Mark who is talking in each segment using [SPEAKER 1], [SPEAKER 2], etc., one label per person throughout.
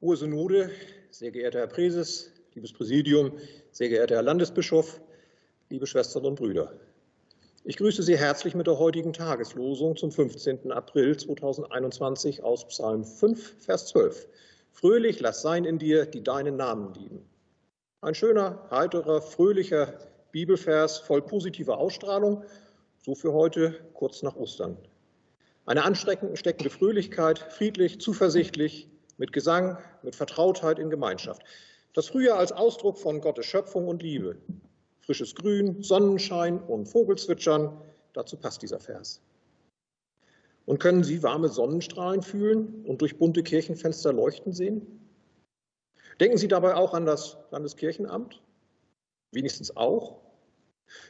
[SPEAKER 1] Hohe Synode, sehr geehrter Herr Präses, liebes Präsidium, sehr geehrter Herr Landesbischof, liebe Schwestern und Brüder. Ich grüße Sie herzlich mit der heutigen Tageslosung zum 15. April 2021 aus Psalm 5, Vers 12. Fröhlich lass sein in dir, die deinen Namen lieben. Ein schöner, heiterer, fröhlicher Bibelvers voll positiver Ausstrahlung, so für heute kurz nach Ostern. Eine ansteckende Fröhlichkeit, friedlich, zuversichtlich, mit Gesang, mit Vertrautheit in Gemeinschaft. Das Frühjahr als Ausdruck von Gottes Schöpfung und Liebe. Frisches Grün, Sonnenschein und Vogelzwitschern, dazu passt dieser Vers. Und können Sie warme Sonnenstrahlen fühlen und durch bunte Kirchenfenster leuchten sehen? Denken Sie dabei auch an das Landeskirchenamt? Wenigstens auch?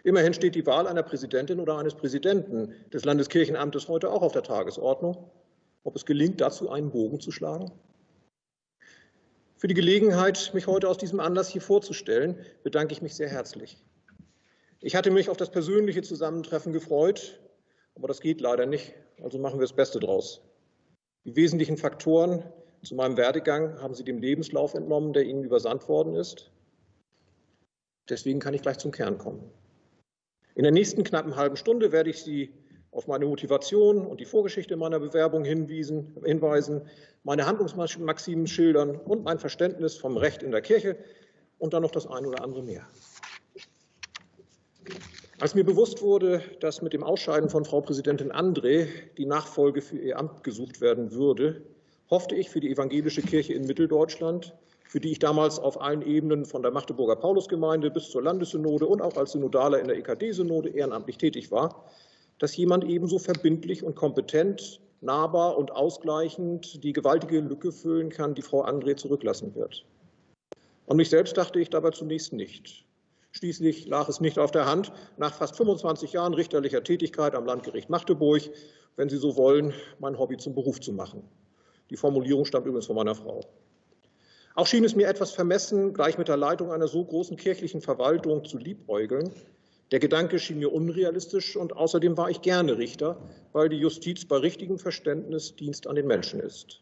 [SPEAKER 1] Immerhin steht die Wahl einer Präsidentin oder eines Präsidenten des Landeskirchenamtes heute auch auf der Tagesordnung. Ob es gelingt, dazu einen Bogen zu schlagen? Für die Gelegenheit, mich heute aus diesem Anlass hier vorzustellen, bedanke ich mich sehr herzlich. Ich hatte mich auf das persönliche Zusammentreffen gefreut, aber das geht leider nicht, also machen wir das Beste draus. Die wesentlichen Faktoren zu meinem Werdegang haben Sie dem Lebenslauf entnommen, der Ihnen übersandt worden ist. Deswegen kann ich gleich zum Kern kommen. In der nächsten knappen halben Stunde werde ich Sie auf meine Motivation und die Vorgeschichte meiner Bewerbung hinwiesen, hinweisen, meine Handlungsmaximen schildern und mein Verständnis vom Recht in der Kirche und dann noch das eine oder andere mehr. Als mir bewusst wurde, dass mit dem Ausscheiden von Frau Präsidentin André die Nachfolge für ihr Amt gesucht werden würde, hoffte ich für die evangelische Kirche in Mitteldeutschland, für die ich damals auf allen Ebenen von der Magdeburger Paulusgemeinde bis zur Landessynode und auch als Synodaler in der EKD-Synode ehrenamtlich tätig war, dass jemand ebenso verbindlich und kompetent, nahbar und ausgleichend die gewaltige Lücke füllen kann, die Frau André zurücklassen wird. An mich selbst dachte ich dabei zunächst nicht. Schließlich lag es nicht auf der Hand, nach fast 25 Jahren richterlicher Tätigkeit am Landgericht Magdeburg, wenn Sie so wollen, mein Hobby zum Beruf zu machen. Die Formulierung stammt übrigens von meiner Frau. Auch schien es mir etwas vermessen, gleich mit der Leitung einer so großen kirchlichen Verwaltung zu liebäugeln, der Gedanke schien mir unrealistisch und außerdem war ich gerne Richter, weil die Justiz bei richtigem Verständnis Dienst an den Menschen ist.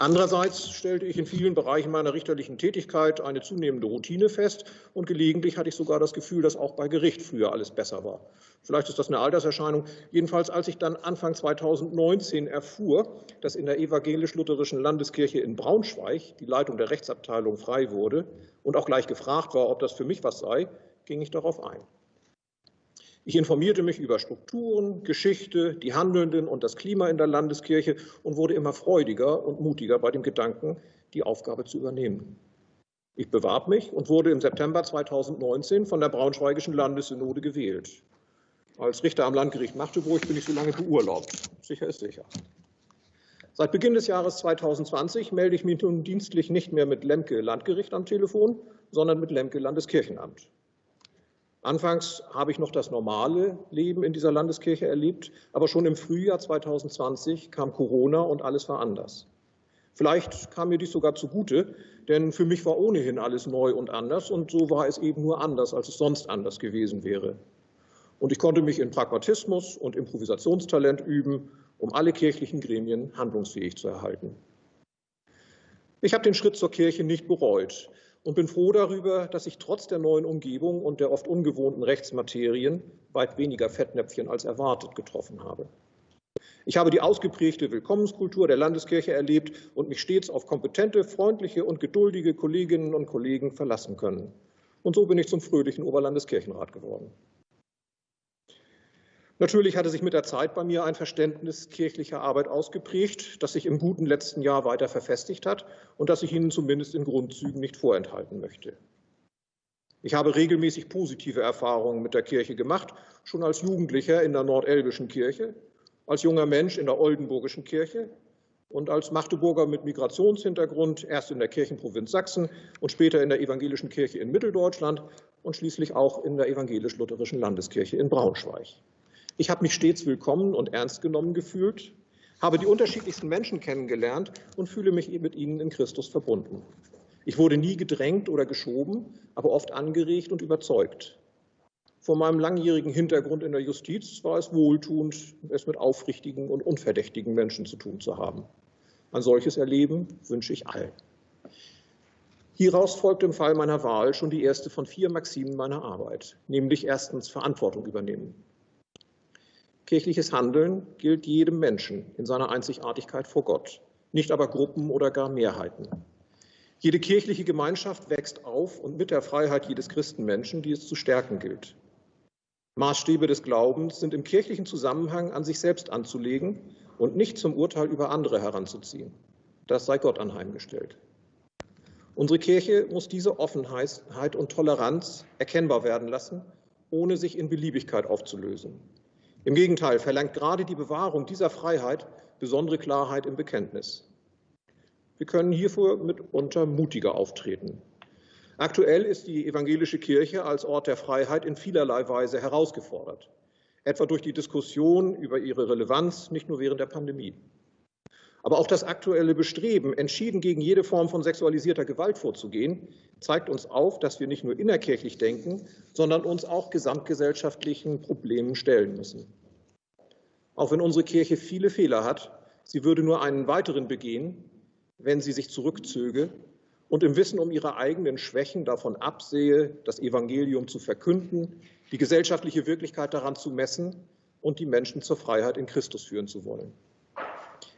[SPEAKER 1] Andererseits stellte ich in vielen Bereichen meiner richterlichen Tätigkeit eine zunehmende Routine fest und gelegentlich hatte ich sogar das Gefühl, dass auch bei Gericht früher alles besser war. Vielleicht ist das eine Alterserscheinung. Jedenfalls, als ich dann Anfang 2019 erfuhr, dass in der evangelisch-lutherischen Landeskirche in Braunschweig die Leitung der Rechtsabteilung frei wurde und auch gleich gefragt war, ob das für mich was sei, ging ich darauf ein. Ich informierte mich über Strukturen, Geschichte, die Handelnden und das Klima in der Landeskirche und wurde immer freudiger und mutiger bei dem Gedanken, die Aufgabe zu übernehmen. Ich bewarb mich und wurde im September 2019 von der Braunschweigischen Landessynode gewählt. Als Richter am Landgericht Magdeburg bin ich so lange beurlaubt. Sicher ist sicher. Seit Beginn des Jahres 2020 melde ich mich nun dienstlich nicht mehr mit Lemke Landgericht am Telefon, sondern mit Lemke Landeskirchenamt. Anfangs habe ich noch das normale Leben in dieser Landeskirche erlebt, aber schon im Frühjahr 2020 kam Corona und alles war anders. Vielleicht kam mir dies sogar zugute, denn für mich war ohnehin alles neu und anders und so war es eben nur anders, als es sonst anders gewesen wäre. Und ich konnte mich in Pragmatismus und Improvisationstalent üben, um alle kirchlichen Gremien handlungsfähig zu erhalten. Ich habe den Schritt zur Kirche nicht bereut und bin froh darüber, dass ich trotz der neuen Umgebung und der oft ungewohnten Rechtsmaterien weit weniger Fettnäpfchen als erwartet getroffen habe. Ich habe die ausgeprägte Willkommenskultur der Landeskirche erlebt und mich stets auf kompetente, freundliche und geduldige Kolleginnen und Kollegen verlassen können. Und so bin ich zum fröhlichen Oberlandeskirchenrat geworden. Natürlich hatte sich mit der Zeit bei mir ein Verständnis kirchlicher Arbeit ausgeprägt, das sich im guten letzten Jahr weiter verfestigt hat und das ich Ihnen zumindest in Grundzügen nicht vorenthalten möchte. Ich habe regelmäßig positive Erfahrungen mit der Kirche gemacht, schon als Jugendlicher in der nordelbischen Kirche, als junger Mensch in der oldenburgischen Kirche und als Magdeburger mit Migrationshintergrund erst in der Kirchenprovinz Sachsen und später in der evangelischen Kirche in Mitteldeutschland und schließlich auch in der evangelisch-lutherischen Landeskirche in Braunschweig. Ich habe mich stets willkommen und ernst genommen gefühlt, habe die unterschiedlichsten Menschen kennengelernt und fühle mich mit ihnen in Christus verbunden. Ich wurde nie gedrängt oder geschoben, aber oft angeregt und überzeugt. Vor meinem langjährigen Hintergrund in der Justiz war es wohltuend, es mit aufrichtigen und unverdächtigen Menschen zu tun zu haben. Ein solches Erleben wünsche ich allen. Hieraus folgt im Fall meiner Wahl schon die erste von vier Maximen meiner Arbeit, nämlich erstens Verantwortung übernehmen. Kirchliches Handeln gilt jedem Menschen in seiner Einzigartigkeit vor Gott, nicht aber Gruppen oder gar Mehrheiten. Jede kirchliche Gemeinschaft wächst auf und mit der Freiheit jedes Christenmenschen, die es zu stärken gilt. Maßstäbe des Glaubens sind im kirchlichen Zusammenhang an sich selbst anzulegen und nicht zum Urteil über andere heranzuziehen. Das sei Gott anheimgestellt. Unsere Kirche muss diese Offenheit und Toleranz erkennbar werden lassen, ohne sich in Beliebigkeit aufzulösen. Im Gegenteil verlangt gerade die Bewahrung dieser Freiheit besondere Klarheit im Bekenntnis. Wir können hierfür mitunter mutiger auftreten. Aktuell ist die evangelische Kirche als Ort der Freiheit in vielerlei Weise herausgefordert, etwa durch die Diskussion über ihre Relevanz, nicht nur während der Pandemie. Aber auch das aktuelle Bestreben, entschieden gegen jede Form von sexualisierter Gewalt vorzugehen, zeigt uns auf, dass wir nicht nur innerkirchlich denken, sondern uns auch gesamtgesellschaftlichen Problemen stellen müssen. Auch wenn unsere Kirche viele Fehler hat, sie würde nur einen weiteren begehen, wenn sie sich zurückzöge und im Wissen um ihre eigenen Schwächen davon absehe, das Evangelium zu verkünden, die gesellschaftliche Wirklichkeit daran zu messen und die Menschen zur Freiheit in Christus führen zu wollen.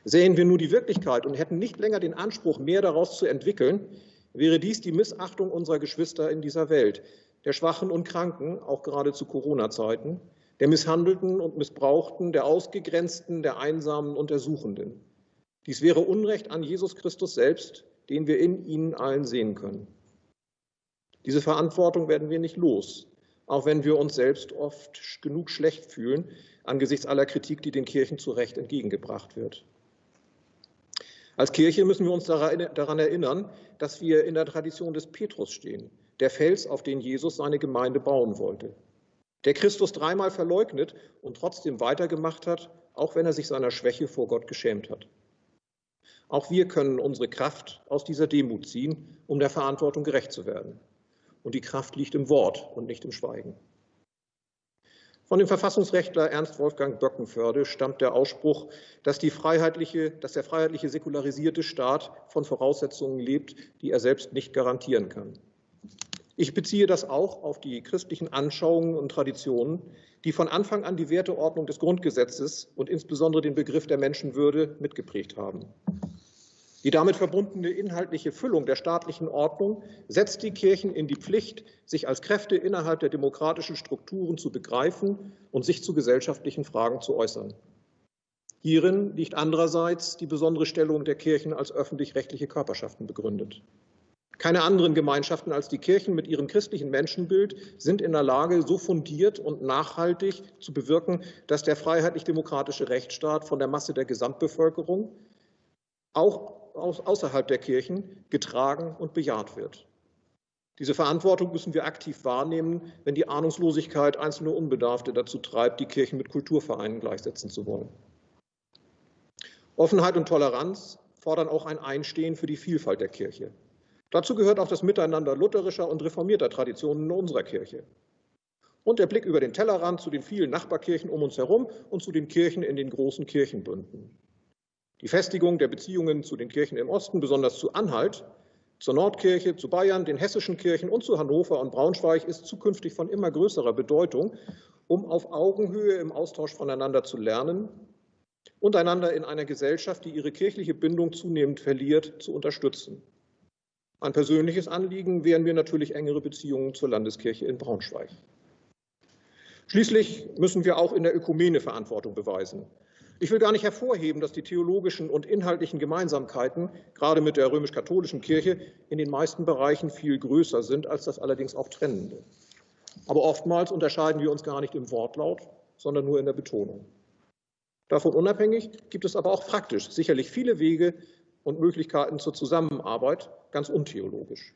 [SPEAKER 1] Sehen wir nur die Wirklichkeit und hätten nicht länger den Anspruch, mehr daraus zu entwickeln, wäre dies die Missachtung unserer Geschwister in dieser Welt, der Schwachen und Kranken, auch gerade zu Corona-Zeiten, der Misshandelten und Missbrauchten, der Ausgegrenzten, der Einsamen und der Suchenden. Dies wäre Unrecht an Jesus Christus selbst, den wir in ihnen allen sehen können. Diese Verantwortung werden wir nicht los, auch wenn wir uns selbst oft genug schlecht fühlen angesichts aller Kritik, die den Kirchen zu Recht entgegengebracht wird. Als Kirche müssen wir uns daran erinnern, dass wir in der Tradition des Petrus stehen, der Fels, auf den Jesus seine Gemeinde bauen wollte, der Christus dreimal verleugnet und trotzdem weitergemacht hat, auch wenn er sich seiner Schwäche vor Gott geschämt hat. Auch wir können unsere Kraft aus dieser Demut ziehen, um der Verantwortung gerecht zu werden. Und die Kraft liegt im Wort und nicht im Schweigen. Von dem Verfassungsrechtler Ernst Wolfgang Böckenförde stammt der Ausspruch, dass, freiheitliche, dass der freiheitliche säkularisierte Staat von Voraussetzungen lebt, die er selbst nicht garantieren kann. Ich beziehe das auch auf die christlichen Anschauungen und Traditionen, die von Anfang an die Werteordnung des Grundgesetzes und insbesondere den Begriff der Menschenwürde mitgeprägt haben. Die damit verbundene inhaltliche Füllung der staatlichen Ordnung setzt die Kirchen in die Pflicht, sich als Kräfte innerhalb der demokratischen Strukturen zu begreifen und sich zu gesellschaftlichen Fragen zu äußern. Hierin liegt andererseits die besondere Stellung der Kirchen als öffentlich-rechtliche Körperschaften begründet. Keine anderen Gemeinschaften als die Kirchen mit ihrem christlichen Menschenbild sind in der Lage, so fundiert und nachhaltig zu bewirken, dass der freiheitlich-demokratische Rechtsstaat von der Masse der Gesamtbevölkerung auch außerhalb der Kirchen getragen und bejaht wird. Diese Verantwortung müssen wir aktiv wahrnehmen, wenn die Ahnungslosigkeit einzelne Unbedarfte dazu treibt, die Kirchen mit Kulturvereinen gleichsetzen zu wollen. Offenheit und Toleranz fordern auch ein Einstehen für die Vielfalt der Kirche. Dazu gehört auch das Miteinander lutherischer und reformierter Traditionen in unserer Kirche. Und der Blick über den Tellerrand zu den vielen Nachbarkirchen um uns herum und zu den Kirchen in den großen Kirchenbünden. Die Festigung der Beziehungen zu den Kirchen im Osten, besonders zu Anhalt, zur Nordkirche, zu Bayern, den hessischen Kirchen und zu Hannover und Braunschweig ist zukünftig von immer größerer Bedeutung, um auf Augenhöhe im Austausch voneinander zu lernen und einander in einer Gesellschaft, die ihre kirchliche Bindung zunehmend verliert, zu unterstützen. Ein persönliches Anliegen wären mir natürlich engere Beziehungen zur Landeskirche in Braunschweig. Schließlich müssen wir auch in der Ökumene Verantwortung beweisen. Ich will gar nicht hervorheben, dass die theologischen und inhaltlichen Gemeinsamkeiten, gerade mit der römisch-katholischen Kirche, in den meisten Bereichen viel größer sind als das allerdings auch Trennende. Aber oftmals unterscheiden wir uns gar nicht im Wortlaut, sondern nur in der Betonung. Davon unabhängig gibt es aber auch praktisch sicherlich viele Wege und Möglichkeiten zur Zusammenarbeit, ganz untheologisch.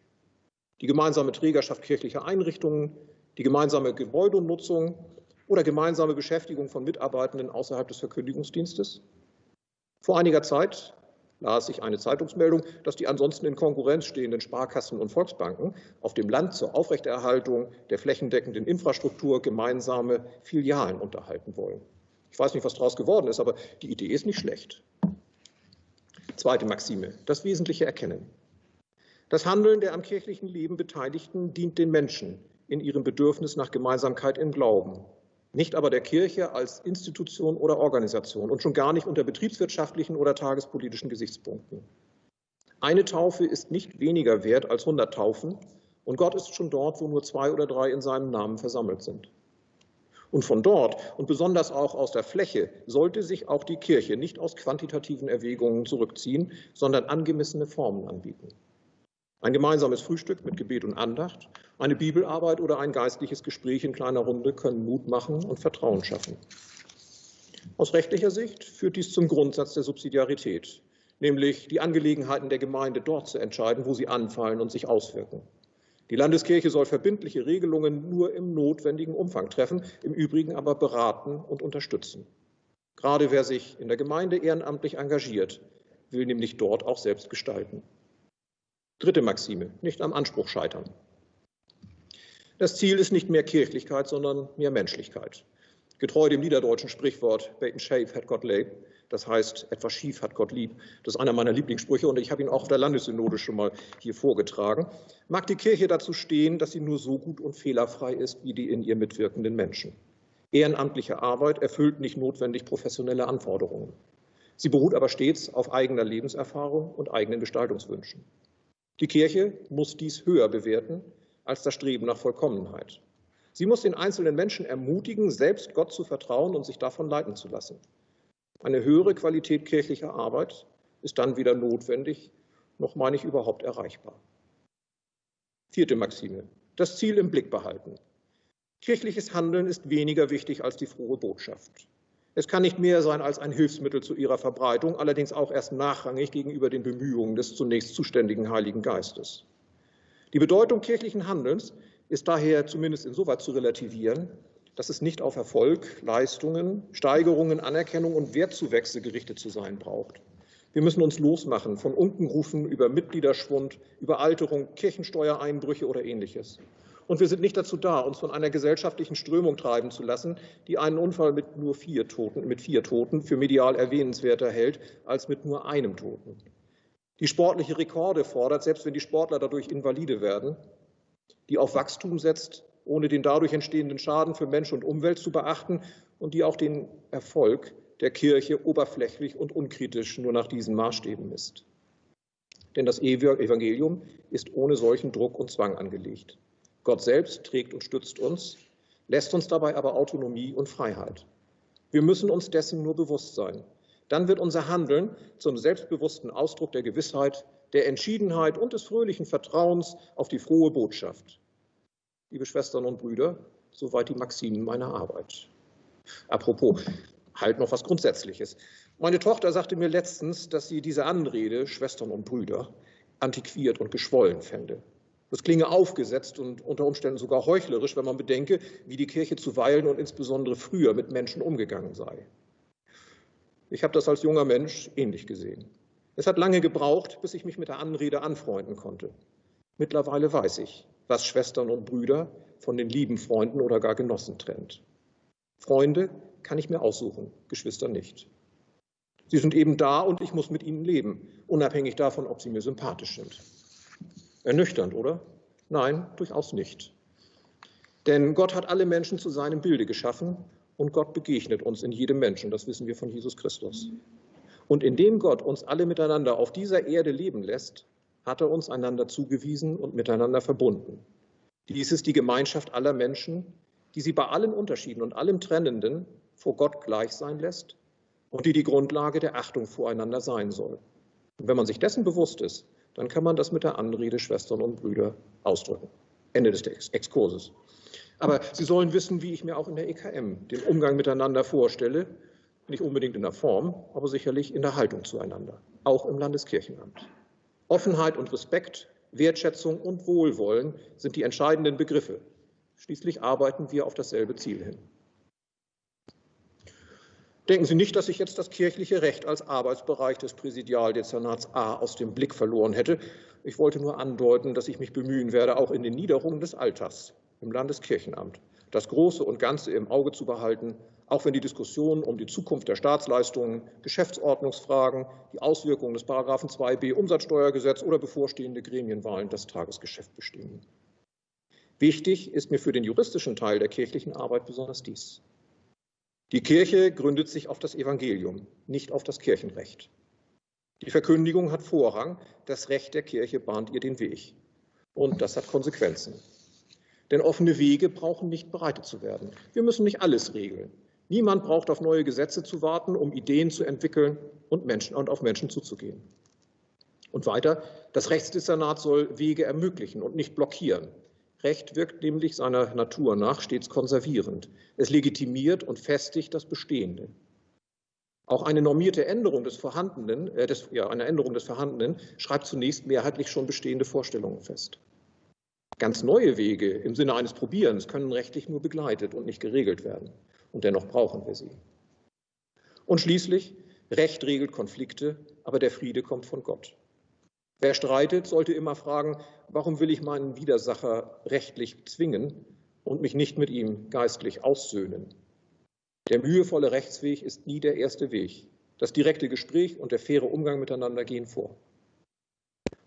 [SPEAKER 1] Die gemeinsame Trägerschaft kirchlicher Einrichtungen, die gemeinsame Gebäudenutzung oder gemeinsame Beschäftigung von Mitarbeitenden außerhalb des Verkündigungsdienstes. Vor einiger Zeit las ich eine Zeitungsmeldung, dass die ansonsten in Konkurrenz stehenden Sparkassen und Volksbanken auf dem Land zur Aufrechterhaltung der flächendeckenden Infrastruktur gemeinsame Filialen unterhalten wollen. Ich weiß nicht, was daraus geworden ist, aber die Idee ist nicht schlecht. Zweite Maxime, das Wesentliche erkennen. Das Handeln der am kirchlichen Leben Beteiligten dient den Menschen in ihrem Bedürfnis nach Gemeinsamkeit im Glauben, nicht aber der Kirche als Institution oder Organisation und schon gar nicht unter betriebswirtschaftlichen oder tagespolitischen Gesichtspunkten. Eine Taufe ist nicht weniger wert als 100 Taufen und Gott ist schon dort, wo nur zwei oder drei in seinem Namen versammelt sind. Und von dort und besonders auch aus der Fläche sollte sich auch die Kirche nicht aus quantitativen Erwägungen zurückziehen, sondern angemessene Formen anbieten. Ein gemeinsames Frühstück mit Gebet und Andacht, eine Bibelarbeit oder ein geistliches Gespräch in kleiner Runde können Mut machen und Vertrauen schaffen. Aus rechtlicher Sicht führt dies zum Grundsatz der Subsidiarität, nämlich die Angelegenheiten der Gemeinde dort zu entscheiden, wo sie anfallen und sich auswirken. Die Landeskirche soll verbindliche Regelungen nur im notwendigen Umfang treffen, im Übrigen aber beraten und unterstützen. Gerade wer sich in der Gemeinde ehrenamtlich engagiert, will nämlich dort auch selbst gestalten. Dritte Maxime, nicht am Anspruch scheitern. Das Ziel ist nicht mehr Kirchlichkeit, sondern mehr Menschlichkeit. Getreu dem niederdeutschen Sprichwort Bacon Shave hat Gott lieb, das heißt, etwas schief hat Gott lieb. Das ist einer meiner Lieblingssprüche und ich habe ihn auch auf der Landessynode schon mal hier vorgetragen. Mag die Kirche dazu stehen, dass sie nur so gut und fehlerfrei ist wie die in ihr mitwirkenden Menschen. Ehrenamtliche Arbeit erfüllt nicht notwendig professionelle Anforderungen. Sie beruht aber stets auf eigener Lebenserfahrung und eigenen Gestaltungswünschen. Die Kirche muss dies höher bewerten als das Streben nach Vollkommenheit. Sie muss den einzelnen Menschen ermutigen, selbst Gott zu vertrauen und sich davon leiten zu lassen. Eine höhere Qualität kirchlicher Arbeit ist dann weder notwendig noch, meine ich, überhaupt erreichbar. Vierte Maxime. Das Ziel im Blick behalten. Kirchliches Handeln ist weniger wichtig als die frohe Botschaft. Es kann nicht mehr sein als ein Hilfsmittel zu ihrer Verbreitung, allerdings auch erst nachrangig gegenüber den Bemühungen des zunächst zuständigen Heiligen Geistes. Die Bedeutung kirchlichen Handelns ist daher zumindest insoweit zu relativieren, dass es nicht auf Erfolg, Leistungen, Steigerungen, Anerkennung und Wertzuwächse gerichtet zu sein braucht. Wir müssen uns losmachen von Unkenrufen über Mitgliederschwund, Überalterung, Kirchensteuereinbrüche oder ähnliches. Und wir sind nicht dazu da, uns von einer gesellschaftlichen Strömung treiben zu lassen, die einen Unfall mit nur vier Toten, mit vier Toten für medial erwähnenswerter hält als mit nur einem Toten. Die sportliche Rekorde fordert, selbst wenn die Sportler dadurch invalide werden, die auf Wachstum setzt, ohne den dadurch entstehenden Schaden für Mensch und Umwelt zu beachten und die auch den Erfolg der Kirche oberflächlich und unkritisch nur nach diesen Maßstäben misst. Denn das Evangelium ist ohne solchen Druck und Zwang angelegt. Gott selbst trägt und stützt uns, lässt uns dabei aber Autonomie und Freiheit. Wir müssen uns dessen nur bewusst sein. Dann wird unser Handeln zum selbstbewussten Ausdruck der Gewissheit, der Entschiedenheit und des fröhlichen Vertrauens auf die frohe Botschaft. Liebe Schwestern und Brüder, soweit die Maximen meiner Arbeit. Apropos, halt noch was Grundsätzliches. Meine Tochter sagte mir letztens, dass sie diese Anrede, Schwestern und Brüder, antiquiert und geschwollen fände. Das klinge aufgesetzt und unter Umständen sogar heuchlerisch, wenn man bedenke, wie die Kirche zuweilen und insbesondere früher mit Menschen umgegangen sei. Ich habe das als junger Mensch ähnlich gesehen. Es hat lange gebraucht, bis ich mich mit der Anrede anfreunden konnte. Mittlerweile weiß ich, was Schwestern und Brüder von den lieben Freunden oder gar Genossen trennt. Freunde kann ich mir aussuchen, Geschwister nicht. Sie sind eben da und ich muss mit ihnen leben, unabhängig davon, ob sie mir sympathisch sind. Ernüchternd, oder? Nein, durchaus nicht. Denn Gott hat alle Menschen zu seinem Bilde geschaffen und Gott begegnet uns in jedem Menschen, das wissen wir von Jesus Christus. Und indem Gott uns alle miteinander auf dieser Erde leben lässt, hat er uns einander zugewiesen und miteinander verbunden. Dies ist die Gemeinschaft aller Menschen, die sie bei allen Unterschieden und allem Trennenden vor Gott gleich sein lässt und die die Grundlage der Achtung voreinander sein soll. Und wenn man sich dessen bewusst ist, dann kann man das mit der Anrede Schwestern und Brüder ausdrücken. Ende des Exkurses. Aber Sie sollen wissen, wie ich mir auch in der EKM den Umgang miteinander vorstelle. Nicht unbedingt in der Form, aber sicherlich in der Haltung zueinander. Auch im Landeskirchenamt. Offenheit und Respekt, Wertschätzung und Wohlwollen sind die entscheidenden Begriffe. Schließlich arbeiten wir auf dasselbe Ziel hin. Denken Sie nicht, dass ich jetzt das kirchliche Recht als Arbeitsbereich des Präsidialdezernats A aus dem Blick verloren hätte. Ich wollte nur andeuten, dass ich mich bemühen werde, auch in den Niederungen des Alters im Landeskirchenamt das Große und Ganze im Auge zu behalten, auch wenn die Diskussion um die Zukunft der Staatsleistungen, Geschäftsordnungsfragen, die Auswirkungen des Paragraphen 2b Umsatzsteuergesetz oder bevorstehende Gremienwahlen das Tagesgeschäft bestimmen. Wichtig ist mir für den juristischen Teil der kirchlichen Arbeit besonders dies. Die Kirche gründet sich auf das Evangelium, nicht auf das Kirchenrecht. Die Verkündigung hat Vorrang, das Recht der Kirche bahnt ihr den Weg. Und das hat Konsequenzen. Denn offene Wege brauchen nicht bereitet zu werden. Wir müssen nicht alles regeln. Niemand braucht auf neue Gesetze zu warten, um Ideen zu entwickeln und, Menschen, und auf Menschen zuzugehen. Und weiter, das Rechtsdezernat soll Wege ermöglichen und nicht blockieren. Recht wirkt nämlich seiner Natur nach stets konservierend. Es legitimiert und festigt das Bestehende. Auch eine normierte Änderung des Vorhandenen, äh, des, ja, eine Änderung des Vorhandenen schreibt zunächst mehrheitlich schon bestehende Vorstellungen fest. Ganz neue Wege im Sinne eines Probierens können rechtlich nur begleitet und nicht geregelt werden. Und dennoch brauchen wir sie. Und schließlich, Recht regelt Konflikte, aber der Friede kommt von Gott. Wer streitet, sollte immer fragen, warum will ich meinen Widersacher rechtlich zwingen und mich nicht mit ihm geistlich aussöhnen? Der mühevolle Rechtsweg ist nie der erste Weg. Das direkte Gespräch und der faire Umgang miteinander gehen vor.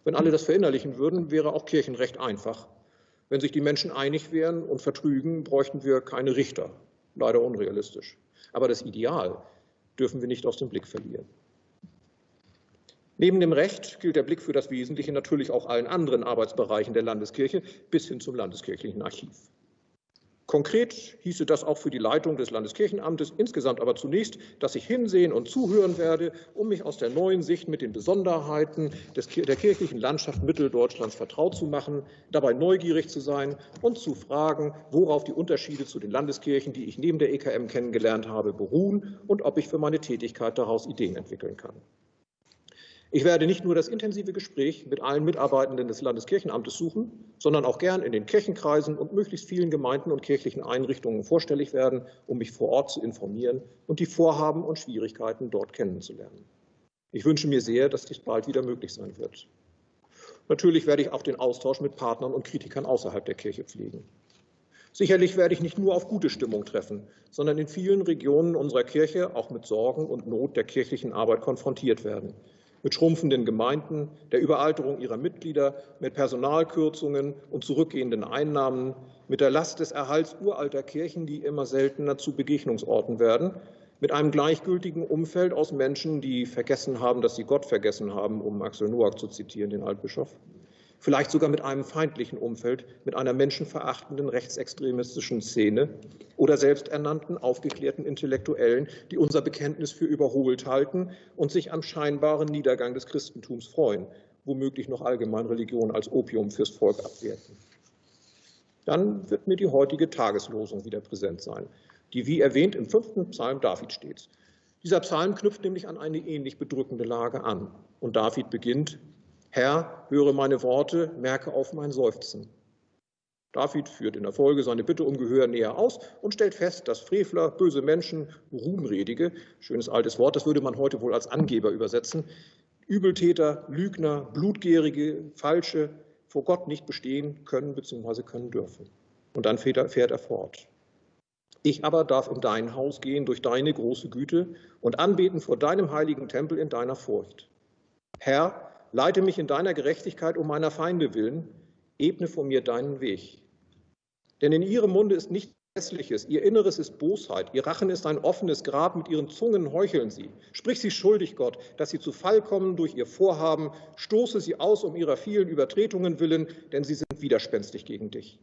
[SPEAKER 1] Wenn alle das verinnerlichen würden, wäre auch Kirchenrecht einfach wenn sich die Menschen einig wären und vertrügen, bräuchten wir keine Richter. Leider unrealistisch. Aber das Ideal dürfen wir nicht aus dem Blick verlieren. Neben dem Recht gilt der Blick für das Wesentliche natürlich auch allen anderen Arbeitsbereichen der Landeskirche bis hin zum Landeskirchlichen Archiv. Konkret hieße das auch für die Leitung des Landeskirchenamtes insgesamt aber zunächst, dass ich hinsehen und zuhören werde, um mich aus der neuen Sicht mit den Besonderheiten des, der kirchlichen Landschaft Mitteldeutschlands vertraut zu machen, dabei neugierig zu sein und zu fragen, worauf die Unterschiede zu den Landeskirchen, die ich neben der EKM kennengelernt habe, beruhen und ob ich für meine Tätigkeit daraus Ideen entwickeln kann. Ich werde nicht nur das intensive Gespräch mit allen Mitarbeitenden des Landeskirchenamtes suchen, sondern auch gern in den Kirchenkreisen und möglichst vielen Gemeinden und kirchlichen Einrichtungen vorstellig werden, um mich vor Ort zu informieren und die Vorhaben und Schwierigkeiten dort kennenzulernen. Ich wünsche mir sehr, dass dies bald wieder möglich sein wird. Natürlich werde ich auch den Austausch mit Partnern und Kritikern außerhalb der Kirche pflegen. Sicherlich werde ich nicht nur auf gute Stimmung treffen, sondern in vielen Regionen unserer Kirche auch mit Sorgen und Not der kirchlichen Arbeit konfrontiert werden mit schrumpfenden Gemeinden, der Überalterung ihrer Mitglieder, mit Personalkürzungen und zurückgehenden Einnahmen, mit der Last des Erhalts uralter Kirchen, die immer seltener zu Begegnungsorten werden, mit einem gleichgültigen Umfeld aus Menschen, die vergessen haben, dass sie Gott vergessen haben, um Axel Noack zu zitieren, den Altbischof, vielleicht sogar mit einem feindlichen Umfeld, mit einer menschenverachtenden rechtsextremistischen Szene oder selbsternannten, aufgeklärten Intellektuellen, die unser Bekenntnis für überholt halten und sich am scheinbaren Niedergang des Christentums freuen, womöglich noch allgemein Religion als Opium fürs Volk abwerten. Dann wird mir die heutige Tageslosung wieder präsent sein, die wie erwähnt im fünften Psalm David steht. Dieser Psalm knüpft nämlich an eine ähnlich bedrückende Lage an. Und David beginnt Herr, höre meine Worte, merke auf mein Seufzen. David führt in der Folge seine Bitte um Gehör näher aus und stellt fest, dass Frevler, böse Menschen, Ruhmredige, schönes altes Wort, das würde man heute wohl als Angeber übersetzen, Übeltäter, Lügner, Blutgierige, Falsche vor Gott nicht bestehen können bzw. können dürfen. Und dann fährt er, fort. Ich aber darf in dein Haus gehen durch deine große Güte und anbeten vor deinem heiligen Tempel in deiner Furcht. Herr, Leite mich in deiner Gerechtigkeit um meiner Feinde willen, ebne vor mir deinen Weg. Denn in ihrem Munde ist nichts Hässliches, ihr Inneres ist Bosheit, ihr Rachen ist ein offenes Grab, mit ihren Zungen heucheln sie. Sprich sie schuldig, Gott, dass sie zu Fall kommen durch ihr Vorhaben, stoße sie aus um ihrer vielen Übertretungen willen, denn sie sind widerspenstig gegen dich.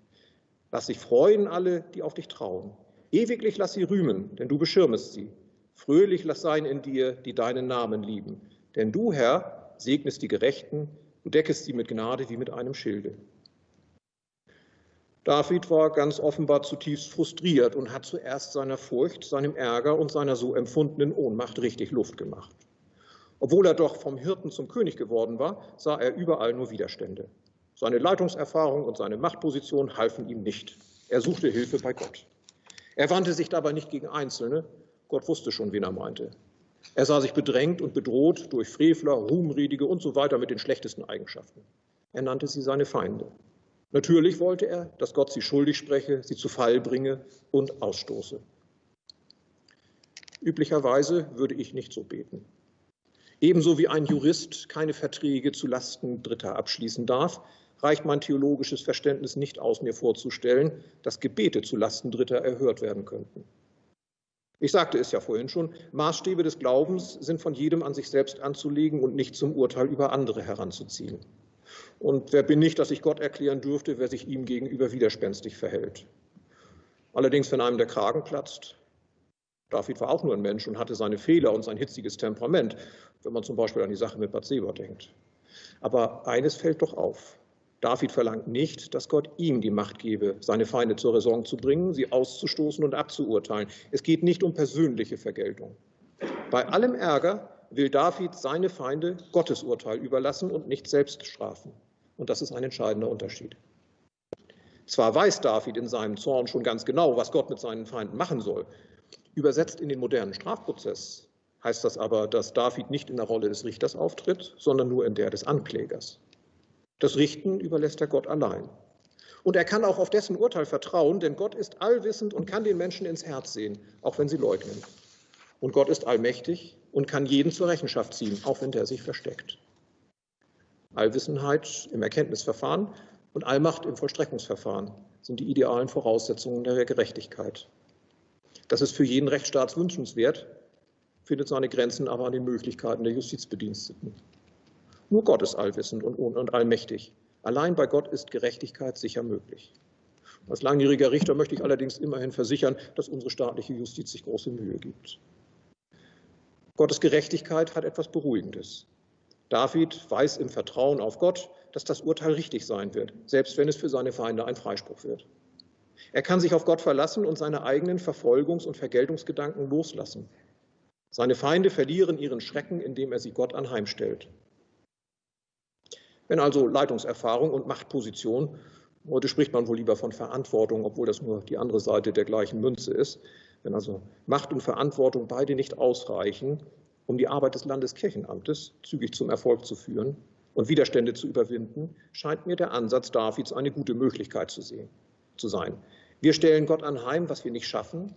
[SPEAKER 1] Lass sich freuen alle, die auf dich trauen. Ewiglich lass sie rühmen, denn du beschirmest sie. Fröhlich lass sein in dir, die deinen Namen lieben. Denn du, Herr, segnest die Gerechten, du deckest sie mit Gnade wie mit einem Schilde. David war ganz offenbar zutiefst frustriert und hat zuerst seiner Furcht, seinem Ärger und seiner so empfundenen Ohnmacht richtig Luft gemacht. Obwohl er doch vom Hirten zum König geworden war, sah er überall nur Widerstände. Seine Leitungserfahrung und seine Machtposition halfen ihm nicht. Er suchte Hilfe bei Gott. Er wandte sich dabei nicht gegen Einzelne. Gott wusste schon, wen er meinte. Er sah sich bedrängt und bedroht durch Frevler, Ruhmredige und so weiter mit den schlechtesten Eigenschaften. Er nannte sie seine Feinde. Natürlich wollte er, dass Gott sie schuldig spreche, sie zu Fall bringe und ausstoße. Üblicherweise würde ich nicht so beten. Ebenso wie ein Jurist keine Verträge zu Lasten Dritter abschließen darf, reicht mein theologisches Verständnis nicht aus, mir vorzustellen, dass Gebete zu Lasten Dritter erhört werden könnten. Ich sagte es ja vorhin schon, Maßstäbe des Glaubens sind von jedem an sich selbst anzulegen und nicht zum Urteil über andere heranzuziehen. Und wer bin ich, dass ich Gott erklären dürfte, wer sich ihm gegenüber widerspenstig verhält? Allerdings, wenn einem der Kragen platzt, David war auch nur ein Mensch und hatte seine Fehler und sein hitziges Temperament, wenn man zum Beispiel an die Sache mit Bathseba denkt. Aber eines fällt doch auf. David verlangt nicht, dass Gott ihm die Macht gebe, seine Feinde zur Raison zu bringen, sie auszustoßen und abzuurteilen. Es geht nicht um persönliche Vergeltung. Bei allem Ärger will David seine Feinde Gottes Urteil überlassen und nicht selbst strafen. Und das ist ein entscheidender Unterschied. Zwar weiß David in seinem Zorn schon ganz genau, was Gott mit seinen Feinden machen soll. Übersetzt in den modernen Strafprozess heißt das aber, dass David nicht in der Rolle des Richters auftritt, sondern nur in der des Anklägers. Das Richten überlässt er Gott allein. Und er kann auch auf dessen Urteil vertrauen, denn Gott ist allwissend und kann den Menschen ins Herz sehen, auch wenn sie leugnen. Und Gott ist allmächtig und kann jeden zur Rechenschaft ziehen, auch wenn der sich versteckt. Allwissenheit im Erkenntnisverfahren und Allmacht im Vollstreckungsverfahren sind die idealen Voraussetzungen der Gerechtigkeit. Das ist für jeden Rechtsstaat wünschenswert, findet seine Grenzen aber an den Möglichkeiten der Justizbediensteten. Nur Gott ist allwissend und, und allmächtig. Allein bei Gott ist Gerechtigkeit sicher möglich. Als langjähriger Richter möchte ich allerdings immerhin versichern, dass unsere staatliche Justiz sich große Mühe gibt. Gottes Gerechtigkeit hat etwas Beruhigendes. David weiß im Vertrauen auf Gott, dass das Urteil richtig sein wird, selbst wenn es für seine Feinde ein Freispruch wird. Er kann sich auf Gott verlassen und seine eigenen Verfolgungs- und Vergeltungsgedanken loslassen. Seine Feinde verlieren ihren Schrecken, indem er sie Gott anheimstellt. Wenn also Leitungserfahrung und Machtposition, heute spricht man wohl lieber von Verantwortung, obwohl das nur die andere Seite der gleichen Münze ist, wenn also Macht und Verantwortung beide nicht ausreichen, um die Arbeit des Landeskirchenamtes zügig zum Erfolg zu führen und Widerstände zu überwinden, scheint mir der Ansatz Davids eine gute Möglichkeit zu, sehen, zu sein. Wir stellen Gott anheim, was wir nicht schaffen.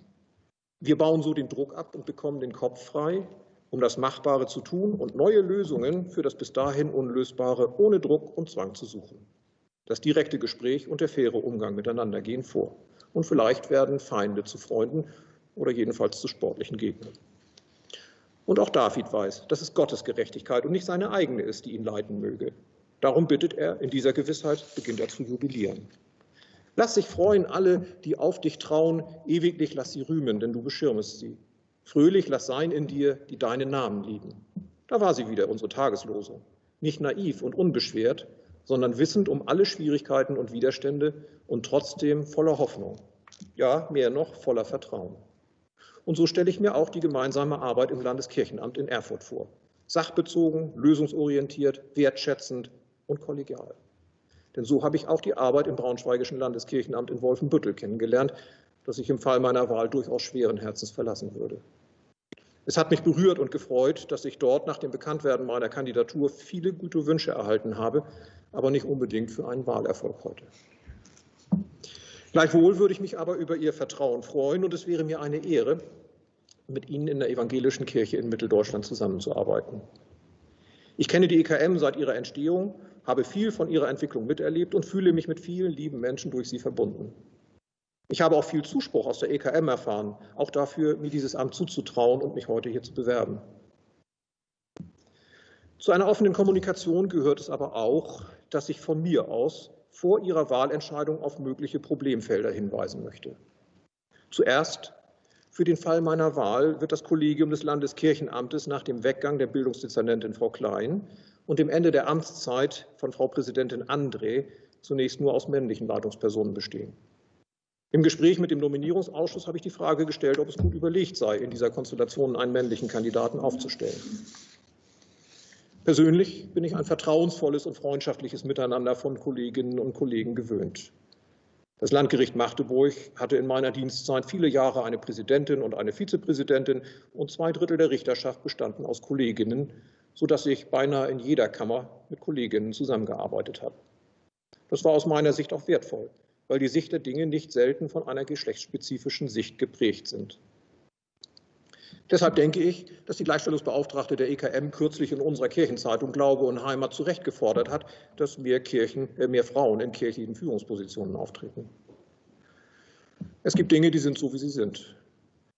[SPEAKER 1] Wir bauen so den Druck ab und bekommen den Kopf frei, um das Machbare zu tun und neue Lösungen für das bis dahin Unlösbare ohne Druck und Zwang zu suchen. Das direkte Gespräch und der faire Umgang miteinander gehen vor. Und vielleicht werden Feinde zu Freunden oder jedenfalls zu sportlichen Gegnern. Und auch David weiß, dass es Gottes Gerechtigkeit und nicht seine eigene ist, die ihn leiten möge. Darum bittet er, in dieser Gewissheit beginnt er zu jubilieren. Lass sich freuen alle, die auf dich trauen, ewiglich lass sie rühmen, denn du beschirmest sie. Fröhlich lass sein in dir, die deinen Namen lieben. Da war sie wieder, unsere Tageslose. Nicht naiv und unbeschwert, sondern wissend um alle Schwierigkeiten und Widerstände und trotzdem voller Hoffnung. Ja, mehr noch, voller Vertrauen. Und so stelle ich mir auch die gemeinsame Arbeit im Landeskirchenamt in Erfurt vor. Sachbezogen, lösungsorientiert, wertschätzend und kollegial. Denn so habe ich auch die Arbeit im Braunschweigischen Landeskirchenamt in Wolfenbüttel kennengelernt, das ich im Fall meiner Wahl durchaus schweren Herzens verlassen würde. Es hat mich berührt und gefreut, dass ich dort nach dem Bekanntwerden meiner Kandidatur viele gute Wünsche erhalten habe, aber nicht unbedingt für einen Wahlerfolg heute. Gleichwohl würde ich mich aber über Ihr Vertrauen freuen und es wäre mir eine Ehre, mit Ihnen in der evangelischen Kirche in Mitteldeutschland zusammenzuarbeiten. Ich kenne die EKM seit ihrer Entstehung, habe viel von ihrer Entwicklung miterlebt und fühle mich mit vielen lieben Menschen durch sie verbunden. Ich habe auch viel Zuspruch aus der EKM erfahren, auch dafür, mir dieses Amt zuzutrauen und mich heute hier zu bewerben. Zu einer offenen Kommunikation gehört es aber auch, dass ich von mir aus vor ihrer Wahlentscheidung auf mögliche Problemfelder hinweisen möchte. Zuerst für den Fall meiner Wahl wird das Kollegium des Landeskirchenamtes nach dem Weggang der Bildungsdezernentin Frau Klein und dem Ende der Amtszeit von Frau Präsidentin André zunächst nur aus männlichen Leitungspersonen bestehen. Im Gespräch mit dem Nominierungsausschuss habe ich die Frage gestellt, ob es gut überlegt sei, in dieser Konstellation einen männlichen Kandidaten aufzustellen. Persönlich bin ich ein vertrauensvolles und freundschaftliches Miteinander von Kolleginnen und Kollegen gewöhnt. Das Landgericht Magdeburg hatte in meiner Dienstzeit viele Jahre eine Präsidentin und eine Vizepräsidentin und zwei Drittel der Richterschaft bestanden aus Kolleginnen, sodass ich beinahe in jeder Kammer mit Kolleginnen zusammengearbeitet habe. Das war aus meiner Sicht auch wertvoll weil die Sicht der Dinge nicht selten von einer geschlechtsspezifischen Sicht geprägt sind. Deshalb denke ich, dass die Gleichstellungsbeauftragte der EKM kürzlich in unserer Kirchenzeitung Glaube und Heimat zu Recht gefordert hat, dass mehr, Kirchen, äh, mehr Frauen in kirchlichen Führungspositionen auftreten. Es gibt Dinge, die sind so, wie sie sind.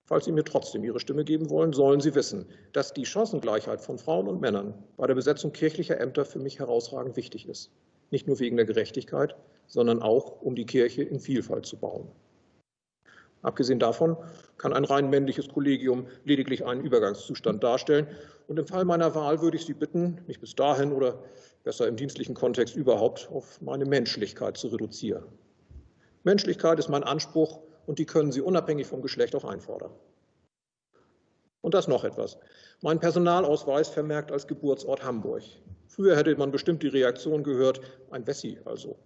[SPEAKER 1] Falls Sie mir trotzdem Ihre Stimme geben wollen, sollen Sie wissen, dass die Chancengleichheit von Frauen und Männern bei der Besetzung kirchlicher Ämter für mich herausragend wichtig ist. Nicht nur wegen der Gerechtigkeit, sondern auch, um die Kirche in Vielfalt zu bauen. Abgesehen davon kann ein rein männliches Kollegium lediglich einen Übergangszustand darstellen. Und im Fall meiner Wahl würde ich Sie bitten, mich bis dahin oder besser im dienstlichen Kontext überhaupt auf meine Menschlichkeit zu reduzieren. Menschlichkeit ist mein Anspruch und die können Sie unabhängig vom Geschlecht auch einfordern. Und das noch etwas. Mein Personalausweis vermerkt als Geburtsort Hamburg. Früher hätte man bestimmt die Reaktion gehört, ein Wessi also.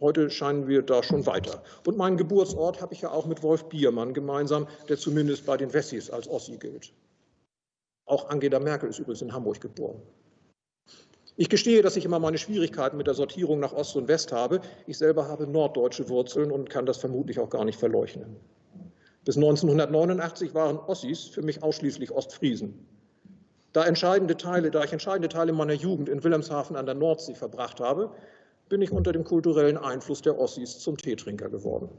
[SPEAKER 1] Heute scheinen wir da schon weiter. Und meinen Geburtsort habe ich ja auch mit Wolf Biermann gemeinsam, der zumindest bei den Wessis als Ossi gilt. Auch Angela Merkel ist übrigens in Hamburg geboren. Ich gestehe, dass ich immer meine Schwierigkeiten mit der Sortierung nach Ost und West habe. Ich selber habe norddeutsche Wurzeln und kann das vermutlich auch gar nicht verleugnen. Bis 1989 waren Ossis für mich ausschließlich Ostfriesen. Da, entscheidende Teile, da ich entscheidende Teile meiner Jugend in Wilhelmshaven an der Nordsee verbracht habe, bin ich unter dem kulturellen Einfluss der Ossis zum Teetrinker geworden.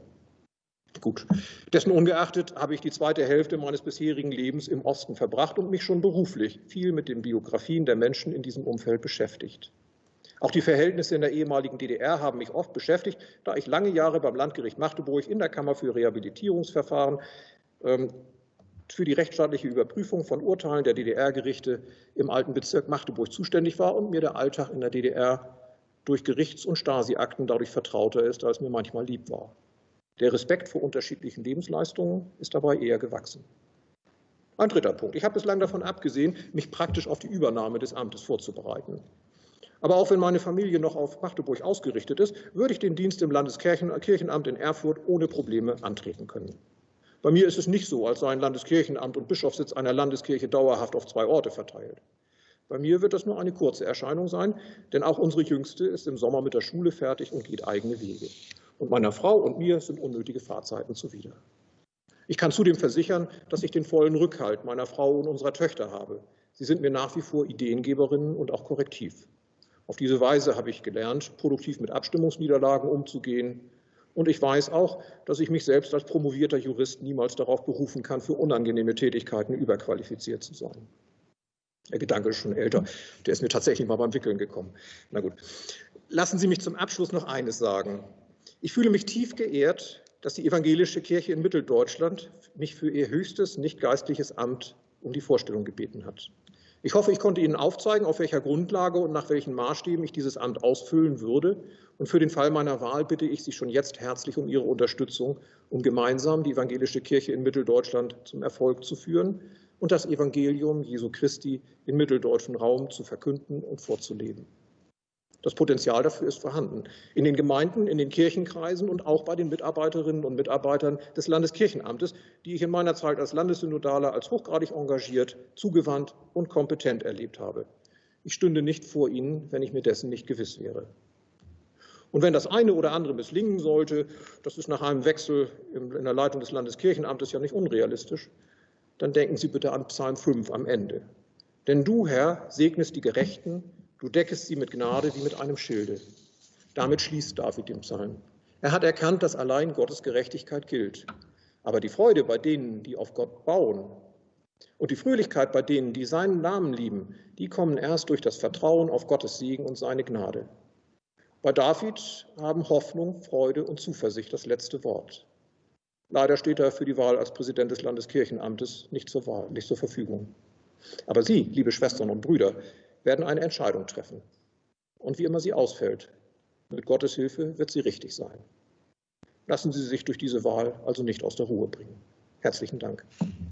[SPEAKER 1] Gut, dessen ungeachtet habe ich die zweite Hälfte meines bisherigen Lebens im Osten verbracht und mich schon beruflich viel mit den Biografien der Menschen in diesem Umfeld beschäftigt. Auch die Verhältnisse in der ehemaligen DDR haben mich oft beschäftigt, da ich lange Jahre beim Landgericht Magdeburg in der Kammer für Rehabilitierungsverfahren ähm, für die rechtsstaatliche Überprüfung von Urteilen der DDR-Gerichte im alten Bezirk Magdeburg zuständig war und mir der Alltag in der DDR durch Gerichts- und Stasi-Akten dadurch vertrauter ist, als mir manchmal lieb war. Der Respekt vor unterschiedlichen Lebensleistungen ist dabei eher gewachsen. Ein dritter Punkt. Ich habe bislang davon abgesehen, mich praktisch auf die Übernahme des Amtes vorzubereiten. Aber auch wenn meine Familie noch auf Magdeburg ausgerichtet ist, würde ich den Dienst im Landeskirchenamt in Erfurt ohne Probleme antreten können. Bei mir ist es nicht so, als seien Landeskirchenamt und Bischofssitz einer Landeskirche dauerhaft auf zwei Orte verteilt. Bei mir wird das nur eine kurze Erscheinung sein, denn auch unsere Jüngste ist im Sommer mit der Schule fertig und geht eigene Wege. Und meiner Frau und mir sind unnötige Fahrzeiten zuwider. Ich kann zudem versichern, dass ich den vollen Rückhalt meiner Frau und unserer Töchter habe. Sie sind mir nach wie vor Ideengeberinnen und auch korrektiv. Auf diese Weise habe ich gelernt, produktiv mit Abstimmungsniederlagen umzugehen. Und ich weiß auch, dass ich mich selbst als promovierter Jurist niemals darauf berufen kann, für unangenehme Tätigkeiten überqualifiziert zu sein. Der Gedanke ist schon älter. Der ist mir tatsächlich mal beim Wickeln gekommen. Na gut. Lassen Sie mich zum Abschluss noch eines sagen. Ich fühle mich tief geehrt, dass die evangelische Kirche in Mitteldeutschland mich für ihr höchstes nicht geistliches Amt um die Vorstellung gebeten hat. Ich hoffe, ich konnte Ihnen aufzeigen, auf welcher Grundlage und nach welchen Maßstäben ich dieses Amt ausfüllen würde. Und für den Fall meiner Wahl bitte ich Sie schon jetzt herzlich um Ihre Unterstützung, um gemeinsam die evangelische Kirche in Mitteldeutschland zum Erfolg zu führen und das Evangelium Jesu Christi im mitteldeutschen Raum zu verkünden und vorzuleben. Das Potenzial dafür ist vorhanden. In den Gemeinden, in den Kirchenkreisen und auch bei den Mitarbeiterinnen und Mitarbeitern des Landeskirchenamtes, die ich in meiner Zeit als Landessynodale als hochgradig engagiert, zugewandt und kompetent erlebt habe. Ich stünde nicht vor Ihnen, wenn ich mir dessen nicht gewiss wäre. Und wenn das eine oder andere misslingen sollte, das ist nach einem Wechsel in der Leitung des Landeskirchenamtes ja nicht unrealistisch, dann denken Sie bitte an Psalm 5 am Ende. Denn du, Herr, segnest die Gerechten, du deckest sie mit Gnade wie mit einem Schilde. Damit schließt David den Psalm. Er hat erkannt, dass allein Gottes Gerechtigkeit gilt. Aber die Freude bei denen, die auf Gott bauen, und die Fröhlichkeit bei denen, die seinen Namen lieben, die kommen erst durch das Vertrauen auf Gottes Segen und seine Gnade. Bei David haben Hoffnung, Freude und Zuversicht das letzte Wort. Leider steht er für die Wahl als Präsident des Landeskirchenamtes nicht zur, Wahl, nicht zur Verfügung. Aber Sie, liebe Schwestern und Brüder, werden eine Entscheidung treffen. Und wie immer sie ausfällt, mit Gottes Hilfe wird sie richtig sein. Lassen Sie sich durch diese Wahl also nicht aus der Ruhe bringen. Herzlichen Dank.